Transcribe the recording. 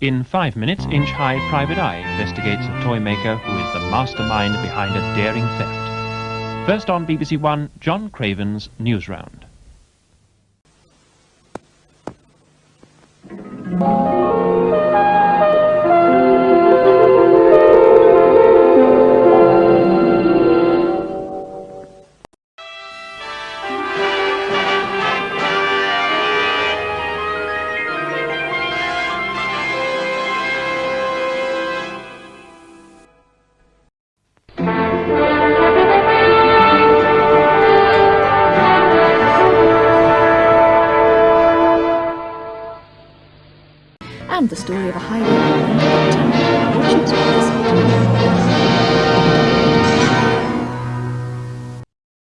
In five minutes, Inch High Private Eye investigates a toy maker who is the mastermind behind a daring theft. First on BBC One, John Craven's News Round. And the story of a highwayman